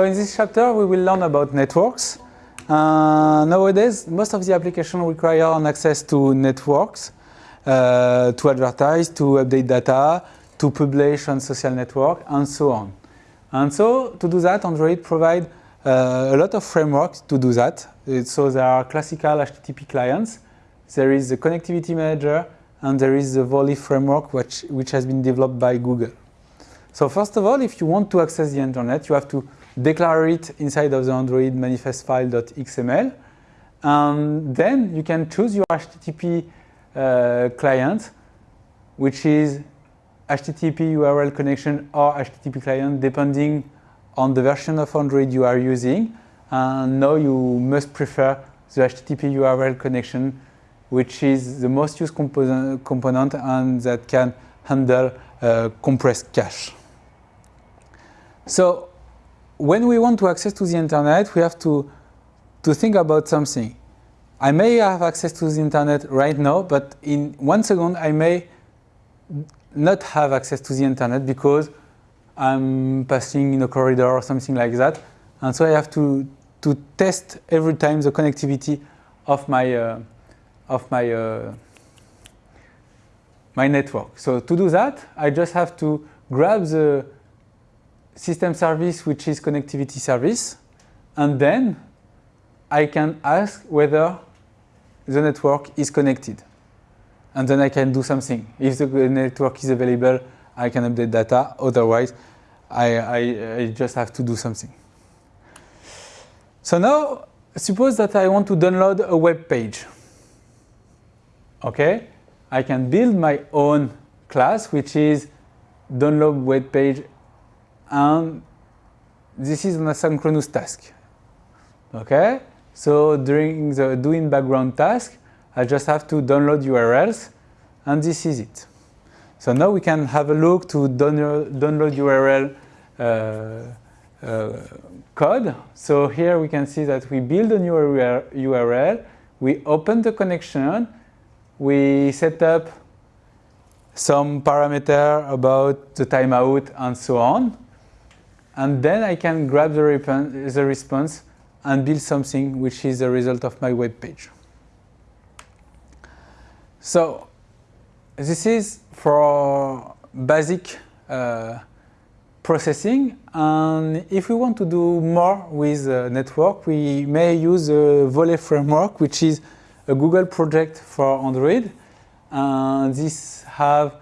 So in this chapter, we will learn about networks. Uh, nowadays, most of the applications require an access to networks, uh, to advertise, to update data, to publish on social network, and so on. And so, to do that, Android provides uh, a lot of frameworks to do that. So there are classical HTTP clients, there is the connectivity manager, and there is the Volley framework, which, which has been developed by Google. So first of all, if you want to access the internet, you have to declare it inside of the Android manifest file.xml. And then you can choose your HTTP uh, client, which is HTTP URL connection or HTTP client, depending on the version of Android you are using. And now you must prefer the HTTP URL connection, which is the most used component, component and that can handle uh, compressed cache. So when we want to access to the internet, we have to, to think about something. I may have access to the internet right now, but in one second I may not have access to the internet because I'm passing in a corridor or something like that. And so I have to, to test every time the connectivity of my, uh, of my, uh, my network. So to do that, I just have to grab the system service, which is connectivity service, and then I can ask whether the network is connected. And then I can do something. If the network is available, I can update data. Otherwise, I, I, I just have to do something. So now, suppose that I want to download a web page. Okay, I can build my own class, which is download web page and this is an asynchronous task. Okay, so during the doInBackground task, I just have to download URLs, and this is it. So now we can have a look to download, download URL uh, uh, code. So here we can see that we build a new URL, we open the connection, we set up some parameter about the timeout and so on and then I can grab the, the response and build something which is the result of my web page. So this is for basic uh, processing. And if we want to do more with network we may use Volley framework which is a Google project for Android. And this have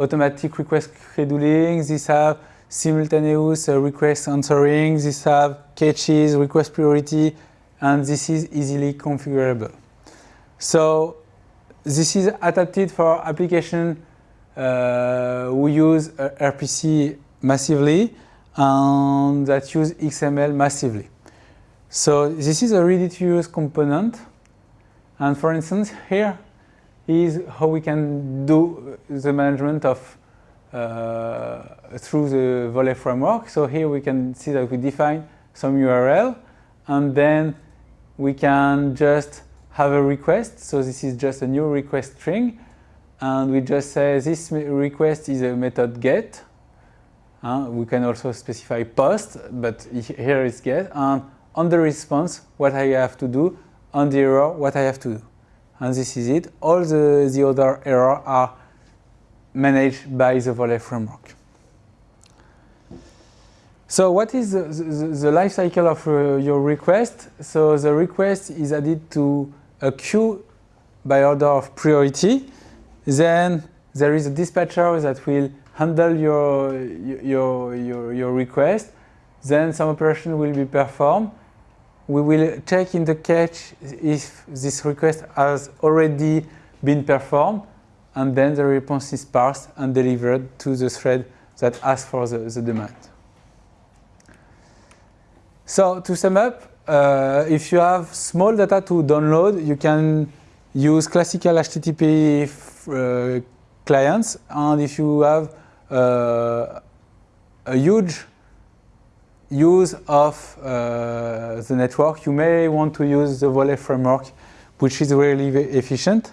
automatic request scheduling, this have simultaneous uh, request answering, this have caches, request priority, and this is easily configurable. So this is adapted for application uh, who use uh, RPC massively and that use XML massively. So this is a ready-to-use component. And for instance, here is how we can do the management of through the Volley framework. So here we can see that we define some URL and then we can just have a request. So this is just a new request string and we just say this request is a method get. Uh, we can also specify post, but here is get. And on the response, what I have to do, on the error, what I have to do. And this is it. All the, the other errors are managed by the Volley framework. So what is the, the, the life cycle of uh, your request? So the request is added to a queue by order of priority. Then there is a dispatcher that will handle your, your, your, your request. Then some operation will be performed. We will check in the cache if this request has already been performed and then the response is parsed and delivered to the thread that asks for the, the demand. So to sum up, uh, if you have small data to download, you can use classical HTTP uh, clients. And if you have uh, a huge use of uh, the network, you may want to use the Volley framework, which is really efficient.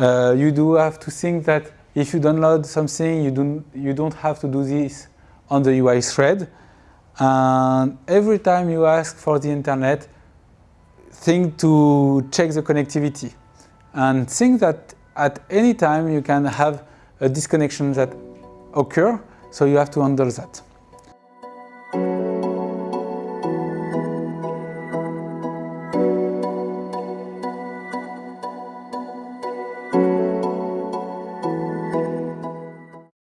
Uh, you do have to think that if you download something, you don't, you don't have to do this on the UI thread. And every time you ask for the internet, think to check the connectivity and think that at any time you can have a disconnection that occur, so you have to handle that.